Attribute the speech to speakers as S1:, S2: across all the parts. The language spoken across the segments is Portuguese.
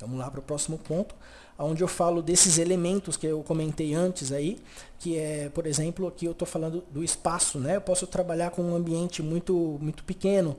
S1: Vamos lá para o próximo ponto, onde eu falo desses elementos que eu comentei antes aí, que é, por exemplo, aqui eu estou falando do espaço, né? Eu posso trabalhar com um ambiente muito, muito pequeno.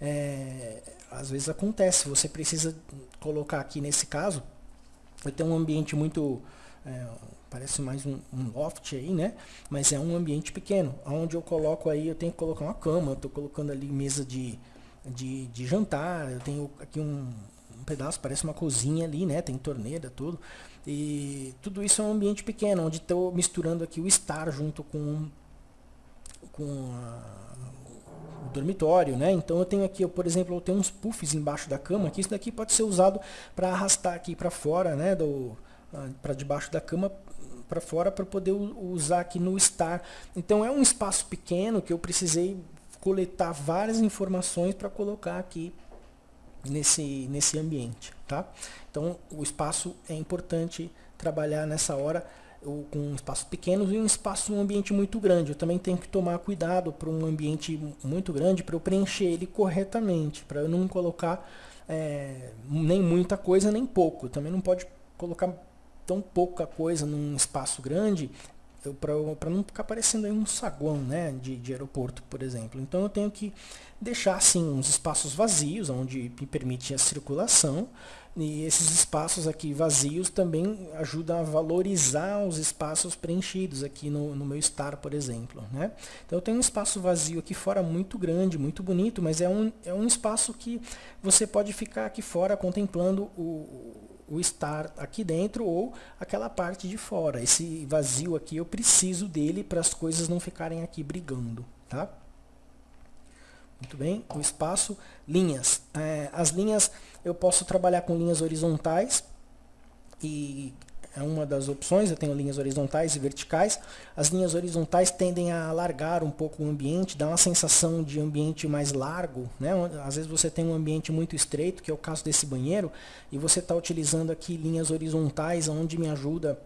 S1: É, às vezes acontece, você precisa colocar aqui nesse caso, eu tenho um ambiente muito, é, parece mais um, um, loft aí, né? Mas é um ambiente pequeno, onde eu coloco aí, eu tenho que colocar uma cama, estou colocando ali mesa de, de, de jantar, eu tenho aqui um, um pedaço, parece uma cozinha ali, né? Tem torneira, tudo. E tudo isso é um ambiente pequeno, onde estou misturando aqui o estar junto com, com a, o dormitório, né? Então eu tenho aqui, eu, por exemplo, eu tenho uns puffs embaixo da cama, que isso daqui pode ser usado para arrastar aqui para fora, né? Ah, para debaixo da cama para fora para poder usar aqui no estar. Então é um espaço pequeno que eu precisei coletar várias informações para colocar aqui nesse, nesse ambiente. Tá? Então, o espaço é importante trabalhar nessa hora com espaços pequenos e um espaço, um ambiente muito grande. Eu também tenho que tomar cuidado para um ambiente muito grande para eu preencher ele corretamente, para eu não colocar é, nem muita coisa nem pouco. Também não pode colocar tão pouca coisa num espaço grande para não ficar parecendo aí um saguão né, de, de aeroporto, por exemplo. Então eu tenho que deixar assim uns espaços vazios, onde me permite a circulação, e esses espaços aqui vazios também ajudam a valorizar os espaços preenchidos aqui no, no meu estar, por exemplo. Né? Então eu tenho um espaço vazio aqui fora muito grande, muito bonito, mas é um, é um espaço que você pode ficar aqui fora contemplando o, o estar aqui dentro ou aquela parte de fora. Esse vazio aqui eu preciso dele para as coisas não ficarem aqui brigando. Tá? Muito bem, o espaço, linhas. É, as linhas, eu posso trabalhar com linhas horizontais e é uma das opções, eu tenho linhas horizontais e verticais. As linhas horizontais tendem a alargar um pouco o ambiente, dá uma sensação de ambiente mais largo. Né? Às vezes você tem um ambiente muito estreito, que é o caso desse banheiro, e você está utilizando aqui linhas horizontais, onde me ajuda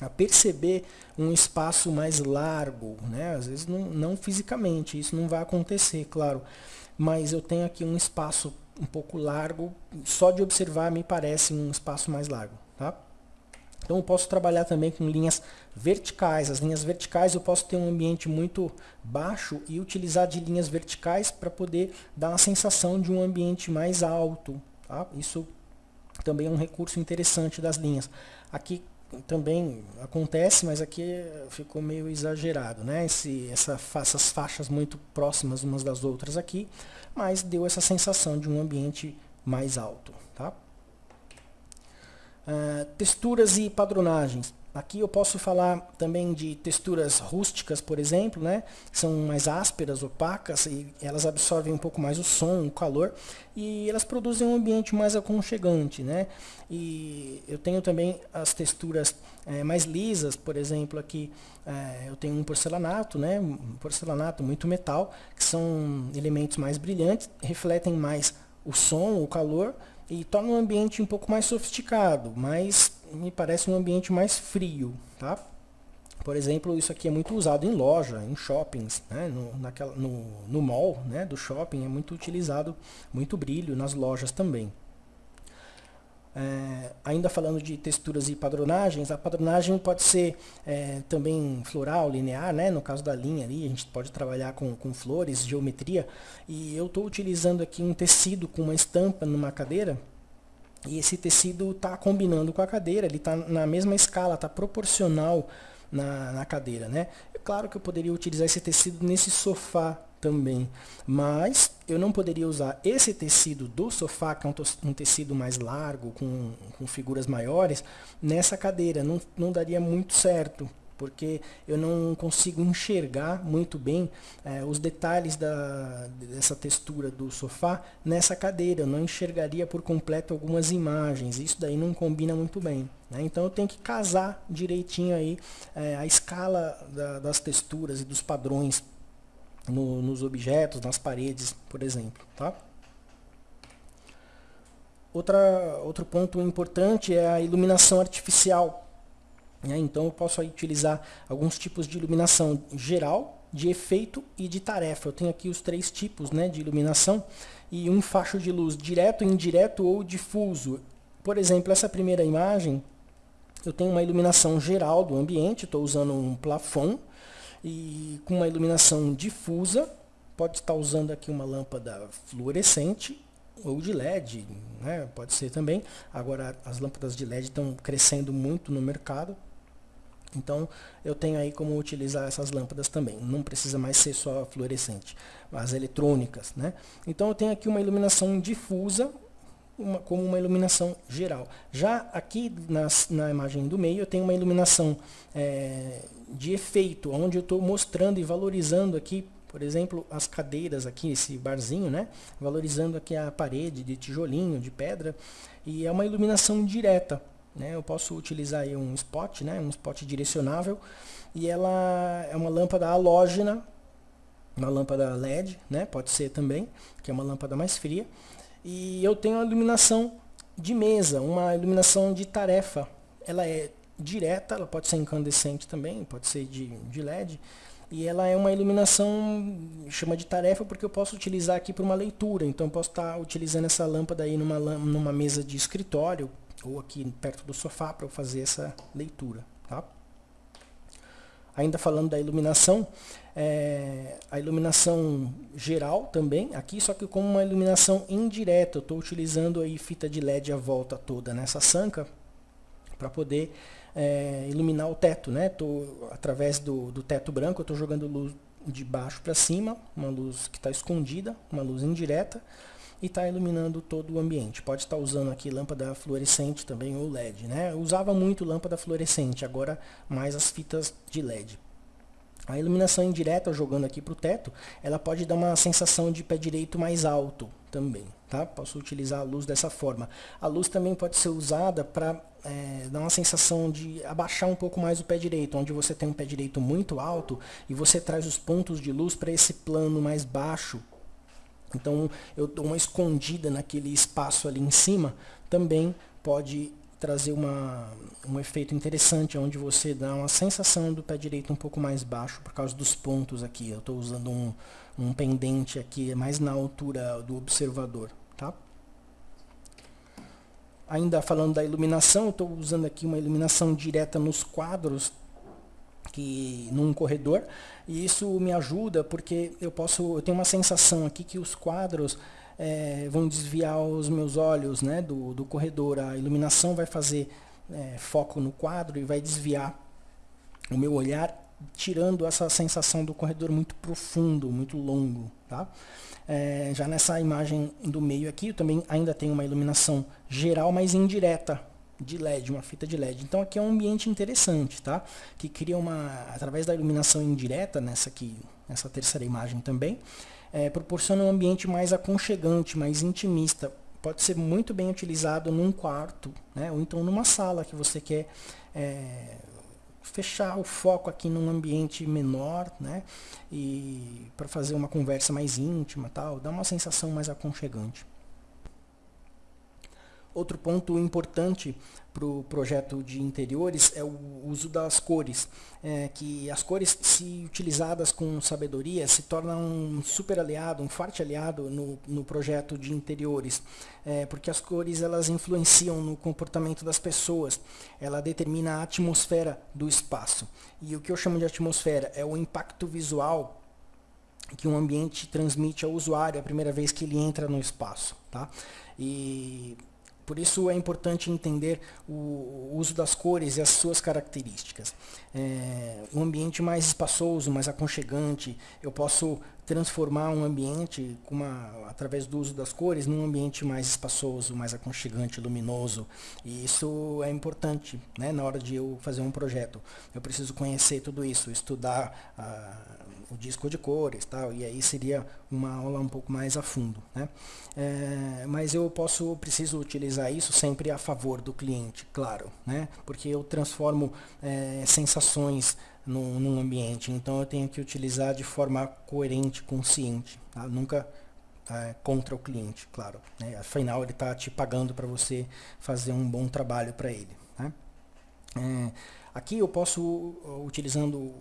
S1: a perceber um espaço mais largo. Né? Às vezes não, não fisicamente, isso não vai acontecer, claro. Mas eu tenho aqui um espaço um pouco largo, só de observar me parece um espaço mais largo. Tá? Então eu posso trabalhar também com linhas verticais. As linhas verticais eu posso ter um ambiente muito baixo e utilizar de linhas verticais para poder dar uma sensação de um ambiente mais alto. Tá? Isso também é um recurso interessante das linhas. Aqui também acontece, mas aqui ficou meio exagerado, né? Esse, essa, essas faixas muito próximas umas das outras aqui, mas deu essa sensação de um ambiente mais alto. Tá? Uh, texturas e padronagens. Aqui eu posso falar também de texturas rústicas, por exemplo, né? São mais ásperas, opacas, e elas absorvem um pouco mais o som, o calor, e elas produzem um ambiente mais aconchegante, né? E eu tenho também as texturas é, mais lisas, por exemplo, aqui é, eu tenho um porcelanato, né? Um porcelanato muito metal, que são elementos mais brilhantes, refletem mais o som, o calor, e torna o ambiente um pouco mais sofisticado, mas me parece um ambiente mais frio, tá? Por exemplo, isso aqui é muito usado em loja, em shoppings, né? no, naquela, no, no mall né? do shopping é muito utilizado, muito brilho nas lojas também. É, ainda falando de texturas e padronagens, a padronagem pode ser é, também floral, linear, né? no caso da linha ali, a gente pode trabalhar com, com flores, geometria, e eu estou utilizando aqui um tecido com uma estampa numa cadeira, e esse tecido está combinando com a cadeira, ele está na mesma escala, está proporcional na, na cadeira. Né? É claro que eu poderia utilizar esse tecido nesse sofá também. Mas eu não poderia usar esse tecido do sofá, que é um, tecido mais largo, com, com figuras maiores, nessa cadeira. Não, não daria muito certo, porque eu não consigo enxergar muito bem é, os detalhes da, dessa textura do sofá nessa cadeira. Eu não enxergaria por completo algumas imagens. Isso daí não combina muito bem. Né? Então eu tenho que casar direitinho aí é, a escala da, das texturas e dos padrões no, nos objetos, nas paredes, por exemplo. Tá? Outra, outro ponto importante é a iluminação artificial. Né? Então eu posso utilizar alguns tipos de iluminação geral, de efeito e de tarefa. Eu tenho aqui os três tipos né, de iluminação e um facho de luz direto, indireto ou difuso. Por exemplo, essa primeira imagem, eu tenho uma iluminação geral do ambiente, estou usando um plafond, e com uma iluminação difusa, pode estar usando aqui uma lâmpada fluorescente ou de LED, né? pode ser também. Agora as lâmpadas de LED estão crescendo muito no mercado, então eu tenho aí como utilizar essas lâmpadas também. Não precisa mais ser só fluorescente, as eletrônicas. Né? Então eu tenho aqui uma iluminação difusa, uma, como uma iluminação geral. Já aqui nas, na imagem do meio eu tenho uma iluminação é, de efeito, onde eu estou mostrando e valorizando aqui, por exemplo, as cadeiras aqui, esse barzinho, né? Valorizando aqui a parede de tijolinho, de pedra, e é uma iluminação direta, né? Eu posso utilizar aí um spot, né? Um spot direcionável, e ela é uma lâmpada halógena, uma lâmpada LED, né? Pode ser também, que é uma lâmpada mais fria, e eu tenho a iluminação de mesa, uma iluminação de tarefa, ela é direta, ela pode ser incandescente também, pode ser de, de LED. E ela é uma iluminação, chama de tarefa, porque eu posso utilizar aqui para uma leitura. Então eu posso estar utilizando essa lâmpada aí numa, numa mesa de escritório, ou aqui perto do sofá para eu fazer essa leitura. Tá? Ainda falando da iluminação, é, a iluminação geral também, aqui, só que como uma iluminação indireta. Eu estou utilizando aí fita de LED à volta toda nessa sanca, para poder é, iluminar o teto, né? Tô, através do, do teto branco, eu estou jogando luz de baixo para cima, uma luz que está escondida, uma luz indireta, e está iluminando todo o ambiente. Pode estar usando aqui lâmpada fluorescente também ou LED, né? Usava muito lâmpada fluorescente, agora mais as fitas de LED. A iluminação indireta, jogando aqui para o teto, ela pode dar uma sensação de pé direito mais alto também. Tá? Posso utilizar a luz dessa forma. A luz também pode ser usada para é, dar uma sensação de abaixar um pouco mais o pé direito, onde você tem um pé direito muito alto e você traz os pontos de luz para esse plano mais baixo. Então eu dou uma escondida naquele espaço ali em cima, também pode trazer uma, um efeito interessante, onde você dá uma sensação do pé direito um pouco mais baixo, por causa dos pontos aqui. Eu estou usando um, um pendente aqui, mais na altura do observador. Tá? Ainda falando da iluminação, estou usando aqui uma iluminação direta nos quadros, que num corredor, e isso me ajuda porque eu posso, eu tenho uma sensação aqui que os quadros é, vão desviar os meus olhos né, do, do corredor. A iluminação vai fazer é, foco no quadro e vai desviar o meu olhar, tirando essa sensação do corredor muito profundo, muito longo. Tá? É, já nessa imagem do meio aqui, eu também ainda tenho uma iluminação geral, mas indireta de LED, uma fita de LED. Então aqui é um ambiente interessante, tá? Que cria uma, através da iluminação indireta, nessa aqui, nessa terceira imagem também, é, proporciona um ambiente mais aconchegante, mais intimista. Pode ser muito bem utilizado num quarto, né? ou então numa sala que você quer é, fechar o foco aqui num ambiente menor, né? E para fazer uma conversa mais íntima, tal, dá uma sensação mais aconchegante. Outro ponto importante para o projeto de interiores é o uso das cores, é, que as cores, se utilizadas com sabedoria, se tornam um super aliado, um forte aliado no, no projeto de interiores, é, porque as cores elas influenciam no comportamento das pessoas, ela determina a atmosfera do espaço. E o que eu chamo de atmosfera é o impacto visual que um ambiente transmite ao usuário a primeira vez que ele entra no espaço. Tá? E por isso é importante entender o uso das cores e as suas características. É, um ambiente mais espaçoso, mais aconchegante, eu posso transformar um ambiente uma, através do uso das cores num ambiente mais espaçoso, mais aconchegante, luminoso. E isso é importante né, na hora de eu fazer um projeto. Eu preciso conhecer tudo isso, estudar a o disco de cores tal, e aí seria uma aula um pouco mais a fundo. Né? É, mas eu posso, preciso utilizar isso sempre a favor do cliente, claro, né? porque eu transformo é, sensações num, num, ambiente, então eu tenho que utilizar de forma coerente, consciente, tá? nunca é, contra o cliente, claro. Né? Afinal, ele está te pagando para você fazer um bom trabalho para ele. Né? É, Aqui eu posso, utilizando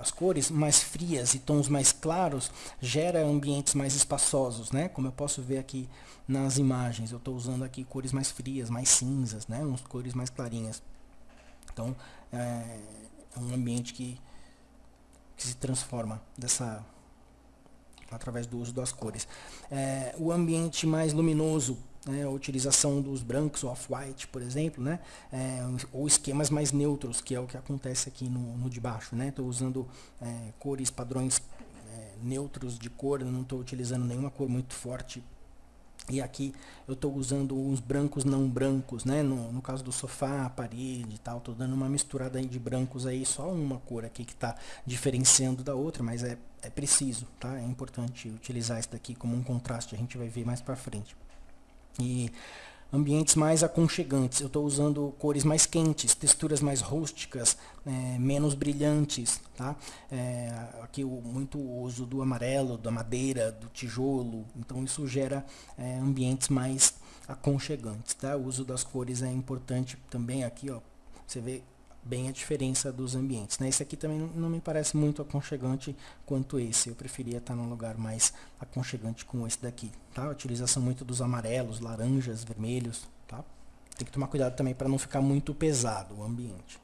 S1: as cores mais frias e tons mais claros, gera ambientes mais espaçosos, né? Como eu posso ver aqui nas imagens, eu estou usando aqui cores mais frias, mais cinzas, né? Uns cores mais clarinhas. Então, é um ambiente que, que se transforma dessa através do uso das cores. É, o ambiente mais luminoso né, a utilização dos brancos off-white, por exemplo, né, é, ou esquemas mais neutros, que é o que acontece aqui no, no de baixo. Estou né, usando é, cores, padrões é, neutros de cor, não estou utilizando nenhuma cor muito forte. E aqui eu estou usando uns brancos não brancos, né? No, no caso do sofá, parede e tal, estou dando uma misturada aí de brancos aí, só uma cor aqui que está diferenciando da outra, mas é, é preciso, tá? É importante utilizar isso daqui como um contraste, a gente vai ver mais para frente e ambientes mais aconchegantes. Eu estou usando cores mais quentes, texturas mais rústicas, é, menos brilhantes. Tá? É, aqui muito uso do amarelo, da madeira, do tijolo. Então isso gera é, ambientes mais aconchegantes. Tá? O uso das cores é importante também aqui. Ó, você vê bem a diferença dos ambientes. Né? Esse aqui também não me parece muito aconchegante quanto esse. Eu preferia estar num lugar mais aconchegante como esse daqui. Tá? A utilização muito dos amarelos, laranjas, vermelhos. Tá? Tem que tomar cuidado também para não ficar muito pesado o ambiente.